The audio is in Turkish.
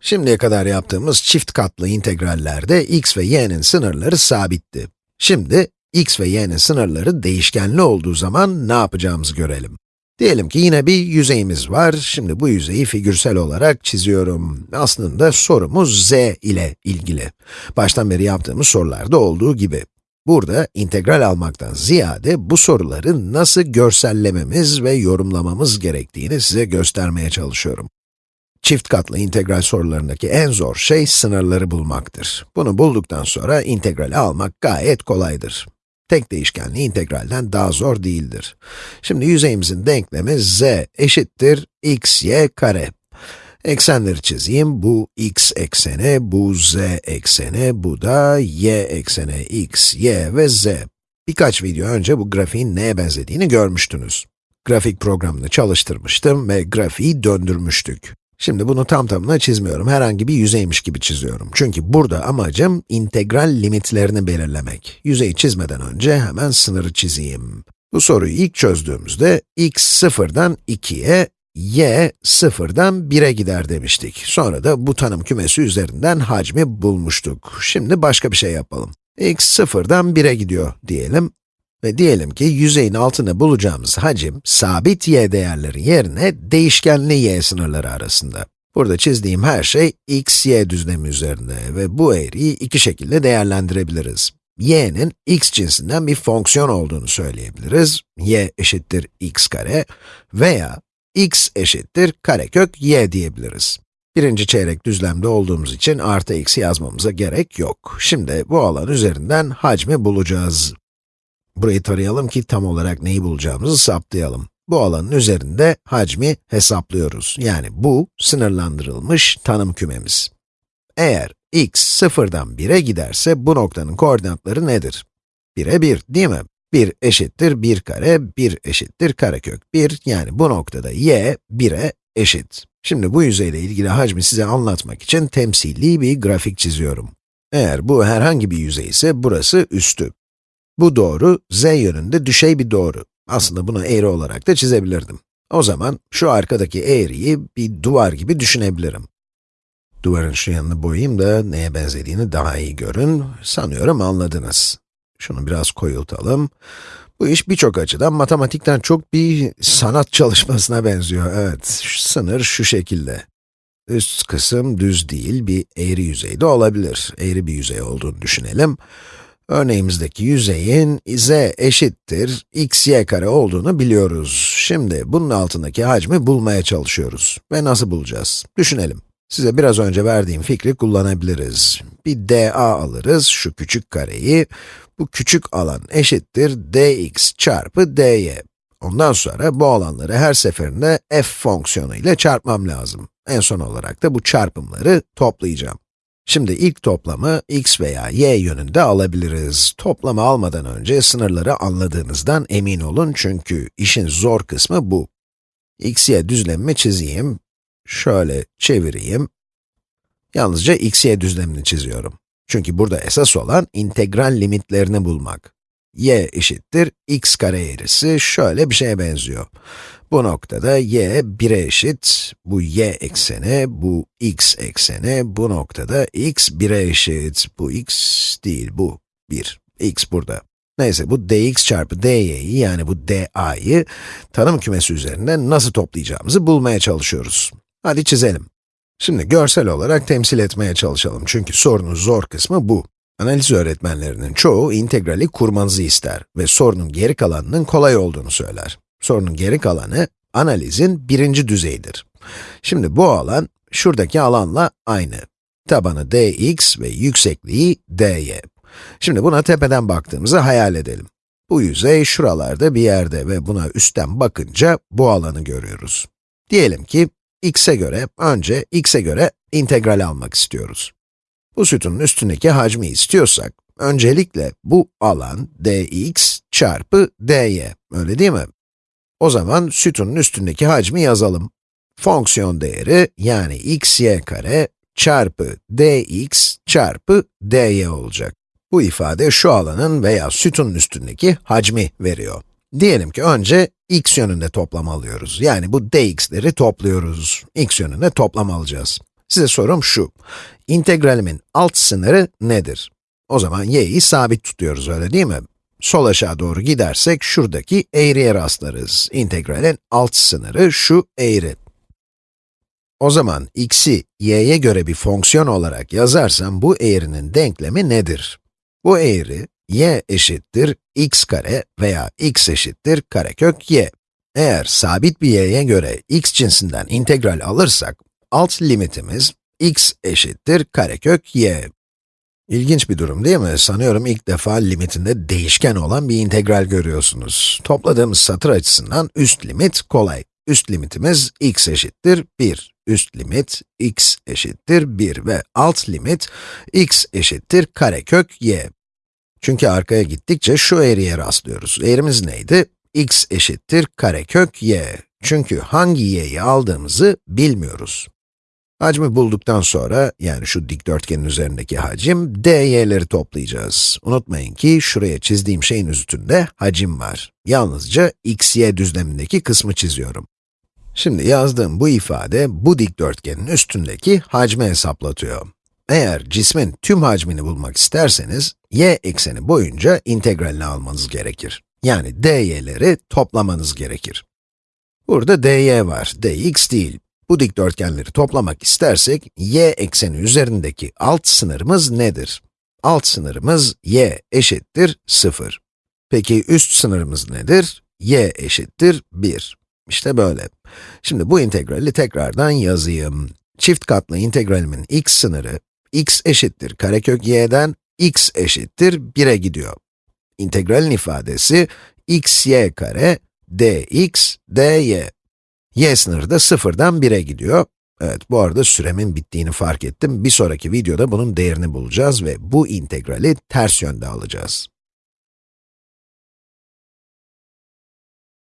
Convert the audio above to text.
Şimdiye kadar yaptığımız çift katlı integrallerde x ve y'nin sınırları sabitti. Şimdi, x ve y'nin sınırları değişkenli olduğu zaman ne yapacağımızı görelim. Diyelim ki yine bir yüzeyimiz var. Şimdi bu yüzeyi figürsel olarak çiziyorum. Aslında sorumuz z ile ilgili. Baştan beri yaptığımız sorularda olduğu gibi. Burada integral almaktan ziyade bu soruları nasıl görsellememiz ve yorumlamamız gerektiğini size göstermeye çalışıyorum. Çift katlı integral sorularındaki en zor şey sınırları bulmaktır. Bunu bulduktan sonra integrali almak gayet kolaydır. Tek değişkenli integralden daha zor değildir. Şimdi yüzeyimizin denklemi z eşittir x y kare. Eksenleri çizeyim. Bu x ekseni, bu z ekseni, bu da y ekseni, x, y ve z. Birkaç video önce bu grafiğin neye benzediğini görmüştünüz. Grafik programını çalıştırmıştım ve grafiği döndürmüştük. Şimdi bunu tam tamına çizmiyorum, herhangi bir yüzeymiş gibi çiziyorum. Çünkü burada amacım integral limitlerini belirlemek. Yüzeyi çizmeden önce hemen sınırı çizeyim. Bu soruyu ilk çözdüğümüzde x 0'dan 2'ye, y 0'dan 1'e gider demiştik. Sonra da bu tanım kümesi üzerinden hacmi bulmuştuk. Şimdi başka bir şey yapalım. x 0'dan 1'e gidiyor diyelim. Ve diyelim ki yüzeyin altında bulacağımız hacim, sabit y değerleri yerine değişkenli y sınırları arasında. Burada çizdiğim her şey x, y düzlemi üzerinde ve bu eğriyi iki şekilde değerlendirebiliriz. y'nin x cinsinden bir fonksiyon olduğunu söyleyebiliriz. y eşittir x kare veya x eşittir karekök y diyebiliriz. Birinci çeyrek düzlemde olduğumuz için artı x yazmamıza gerek yok. Şimdi bu alan üzerinden hacmi bulacağız. Burayı tarayalım ki tam olarak neyi bulacağımızı saptayalım. Bu alanın üzerinde hacmi hesaplıyoruz. Yani bu, sınırlandırılmış tanım kümemiz. Eğer x sıfırdan 1'e giderse bu noktanın koordinatları nedir? 1'e 1, değil mi? 1 eşittir 1 kare, 1 eşittir karekök 1, yani bu noktada y 1'e eşit. Şimdi bu yüzeyle ilgili hacmi size anlatmak için temsili bir grafik çiziyorum. Eğer bu herhangi bir yüzey ise burası üstü. Bu doğru, z yönünde düşey bir doğru. Aslında bunu eğri olarak da çizebilirdim. O zaman şu arkadaki eğriyi bir duvar gibi düşünebilirim. Duvarın şu yanını boyayayım da neye benzediğini daha iyi görün. Sanıyorum anladınız. Şunu biraz koyultalım. Bu iş birçok açıdan matematikten çok bir sanat çalışmasına benziyor. Evet, şu sınır şu şekilde. Üst kısım düz değil, bir eğri yüzeyde olabilir. Eğri bir yüzey olduğunu düşünelim. Örneğimizdeki yüzeyin z eşittir x y kare olduğunu biliyoruz. Şimdi bunun altındaki hacmi bulmaya çalışıyoruz. Ve nasıl bulacağız? Düşünelim. Size biraz önce verdiğim fikri kullanabiliriz. Bir dA alırız, şu küçük kareyi. Bu küçük alan eşittir dx çarpı dy. Ondan sonra bu alanları her seferinde f fonksiyonu ile çarpmam lazım. En son olarak da bu çarpımları toplayacağım. Şimdi ilk toplamı x veya y yönünde alabiliriz. Toplamı almadan önce sınırları anladığınızdan emin olun çünkü işin zor kısmı bu. x, y düzlemimi çizeyim. Şöyle çevireyim. Yalnızca x, y düzlemini çiziyorum. Çünkü burada esas olan integral limitlerini bulmak. Y eşittir x kare eğrisi şöyle bir şeye benziyor. Bu noktada y 1'e eşit, bu y ekseni, bu x ekseni, bu noktada x 1'e eşit. Bu x değil, bu 1. x burada. Neyse, bu dx çarpı dy'yi, yani bu da'yı tanım kümesi üzerinde nasıl toplayacağımızı bulmaya çalışıyoruz. Hadi çizelim. Şimdi görsel olarak temsil etmeye çalışalım çünkü sorunun zor kısmı bu. Analiz öğretmenlerinin çoğu integrali kurmanızı ister ve sorunun geri kalanının kolay olduğunu söyler. Sorunun geri kalanı, analizin birinci düzeyidir. Şimdi bu alan, şuradaki alanla aynı. Tabanı dx ve yüksekliği dy. Şimdi buna tepeden baktığımızı hayal edelim. Bu yüzey şuralarda bir yerde ve buna üstten bakınca bu alanı görüyoruz. Diyelim ki, x'e göre, önce x'e göre integral almak istiyoruz. Bu sütunun üstündeki hacmi istiyorsak, öncelikle bu alan dx çarpı dy, öyle değil mi? O zaman sütunun üstündeki hacmi yazalım. Fonksiyon değeri, yani x y kare çarpı dx çarpı dy olacak. Bu ifade şu alanın veya sütunun üstündeki hacmi veriyor. Diyelim ki önce x yönünde toplam alıyoruz. Yani bu dx'leri topluyoruz. x yönünde toplam alacağız. Size sorum şu, integralimin alt sınırı nedir? O zaman y'yi sabit tutuyoruz öyle değil mi? Sol aşağı doğru gidersek şuradaki eğriye rastlarız. İntegralin alt sınırı şu eğri. O zaman x'i y'ye göre bir fonksiyon olarak yazarsam bu eğrinin denklemi nedir? Bu eğri, y eşittir x kare veya x eşittir karekök y. Eğer sabit bir y'ye göre x cinsinden integral alırsak, alt limitimiz x eşittir karekök y. İlginç bir durum değil mi? Sanıyorum ilk defa limitinde değişken olan bir integral görüyorsunuz. Topladığımız satır açısından üst limit kolay. Üst limitimiz x eşittir 1. Üst limit x eşittir 1 ve alt limit x eşittir karekök y. Çünkü arkaya gittikçe şu eğriye rastlıyoruz. Eğrimiz neydi? x eşittir karekök y. Çünkü hangi y'yi aldığımızı bilmiyoruz. Hacmi bulduktan sonra, yani şu dikdörtgenin üzerindeki hacim, dy'leri toplayacağız. Unutmayın ki, şuraya çizdiğim şeyin üstünde hacim var. Yalnızca x, y düzlemindeki kısmı çiziyorum. Şimdi yazdığım bu ifade, bu dikdörtgenin üstündeki hacmi hesaplatıyor. Eğer cismin tüm hacmini bulmak isterseniz, y ekseni boyunca integralini almanız gerekir. Yani dy'leri toplamanız gerekir. Burada dy var, dx değil. Bu dikdörtgenleri toplamak istersek, y ekseni üzerindeki alt sınırımız nedir? Alt sınırımız y eşittir 0. Peki üst sınırımız nedir? y eşittir 1. İşte böyle. Şimdi bu integrali tekrardan yazayım. Çift katlı integralimin x sınırı, x eşittir karekök y'den x eşittir 1'e gidiyor. İntegralin ifadesi x y kare dx dy. Y sınırı da 0'dan 1'e gidiyor. Evet, bu arada süremin bittiğini fark ettim. Bir sonraki videoda bunun değerini bulacağız ve bu integrali ters yönde alacağız.